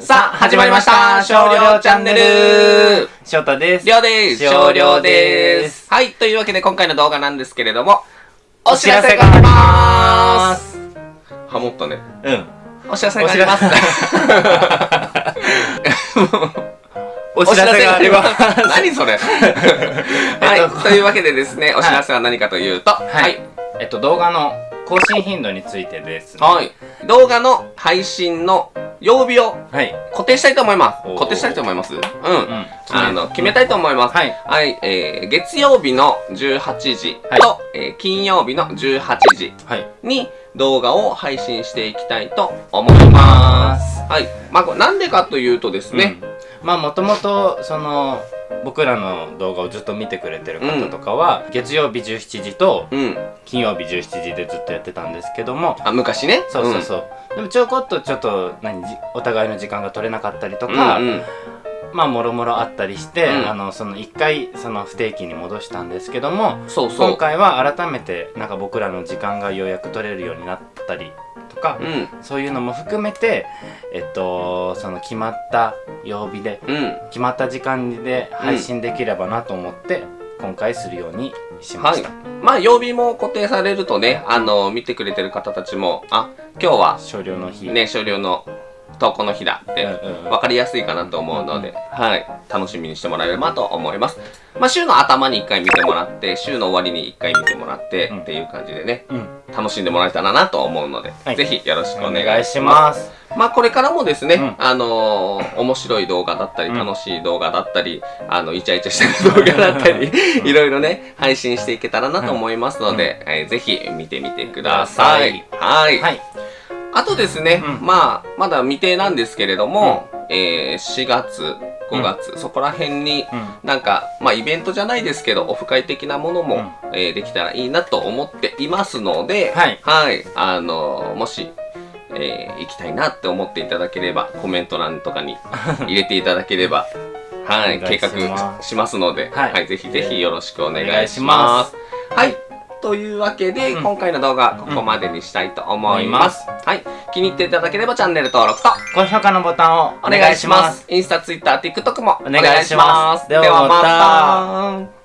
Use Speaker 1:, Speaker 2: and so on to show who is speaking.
Speaker 1: さあ、始まりました少量チャンネル
Speaker 2: 翔太です。
Speaker 1: りょうです少量ですはい、というわけで今回の動画なんですけれども、お知らせがありますハモったね。
Speaker 2: うん。
Speaker 1: お知らせがあります。
Speaker 2: お知らせ があります。
Speaker 1: 何それ はい、というわけでですね、お知らせは何かというと、は
Speaker 2: はいい。えっと、動画の更新頻度についてです、ね。
Speaker 1: はい。動画の配信の曜日を
Speaker 2: はい。
Speaker 1: 固定したいと思います。固定したいと思いますうん。
Speaker 2: うん。
Speaker 1: あの、決めたいと思います。
Speaker 2: はい。
Speaker 1: はい、えー、月曜日の18時と、
Speaker 2: はい
Speaker 1: えー金曜日の18時
Speaker 2: はい。
Speaker 1: に動画を配信していきたいと思います。はい。まあ、なんでかというとですね、
Speaker 2: うんまあ、もともと、その、僕らの動画をずっと見てくれてる方とかは、月曜日17時と
Speaker 1: うん。
Speaker 2: 金曜日17時でずっとやってたんですけども、
Speaker 1: あ、昔ね。
Speaker 2: そうそうそう。でもちょこっとちょっと何じお互いの時間が取れなかったりと
Speaker 1: うん。
Speaker 2: か、
Speaker 1: うんうん
Speaker 2: まあもろもろあったりして、
Speaker 1: うん
Speaker 2: あのその一回その不定期に戻したんですけども
Speaker 1: そうそう。
Speaker 2: 今回は改めてなんか僕らの時間がようやく取れるようになったりとか、
Speaker 1: うん。
Speaker 2: そういうのも含めてえっとその決まった曜日で
Speaker 1: うん。
Speaker 2: 決まった時間で配信できればなと思って、今回するようにしま
Speaker 1: はい
Speaker 2: した、。
Speaker 1: まあ、曜日も固定されるとね、あの、見てくれてる方たちも、あ、今日は、
Speaker 2: 少量の日、
Speaker 1: ね、少量の投稿の日だって、
Speaker 2: うんうんうん。
Speaker 1: 分かりやすいかなと思うので、はい、楽しみにしてもらえればと思います。まあ、週の頭に1回見てもらって、週の終わりに1回見てもらって、
Speaker 2: うん。
Speaker 1: っていう感じでね、
Speaker 2: うん。
Speaker 1: 楽しんでもらえたらなと思うので、
Speaker 2: はい。
Speaker 1: ぜひよろしくお
Speaker 2: お
Speaker 1: 願いしま。
Speaker 2: ます。す
Speaker 1: まあ、これからもですね、
Speaker 2: うん。
Speaker 1: あのー面白い動画だったり、
Speaker 2: うん。
Speaker 1: 楽しい動画だったり、あの、イチャイチャした動画だったり、いろいろね、配信していけたらなと思いますので、えーぜひ見てみてください。はい。
Speaker 2: はい
Speaker 1: あとですね、
Speaker 2: うん。
Speaker 1: まあ、まだ未定なんですけれども、えー4月、5月、そこら辺に、
Speaker 2: うん。
Speaker 1: なんか、まあ、イベントじゃないですけど、オフ会的なものも、えーできたらいいなと思っていますので、
Speaker 2: はい。
Speaker 1: あのもし、えー行きたいなって思っていただければ、コメント欄とかに 入れていただければ、はい、計画しますので、
Speaker 2: はい。
Speaker 1: はい、ぜひぜひよろしくお願
Speaker 2: いし。ます。
Speaker 1: はい。というわけで、
Speaker 2: うん
Speaker 1: 今回の動画、ここまでにしたいと思います。
Speaker 2: 思
Speaker 1: はい。気に入っていただければチャンネル登録と
Speaker 2: 高評価のボタンを
Speaker 1: お願いします。インスタ、ツイッター、TikTok もお
Speaker 2: お願いします
Speaker 1: ではまた。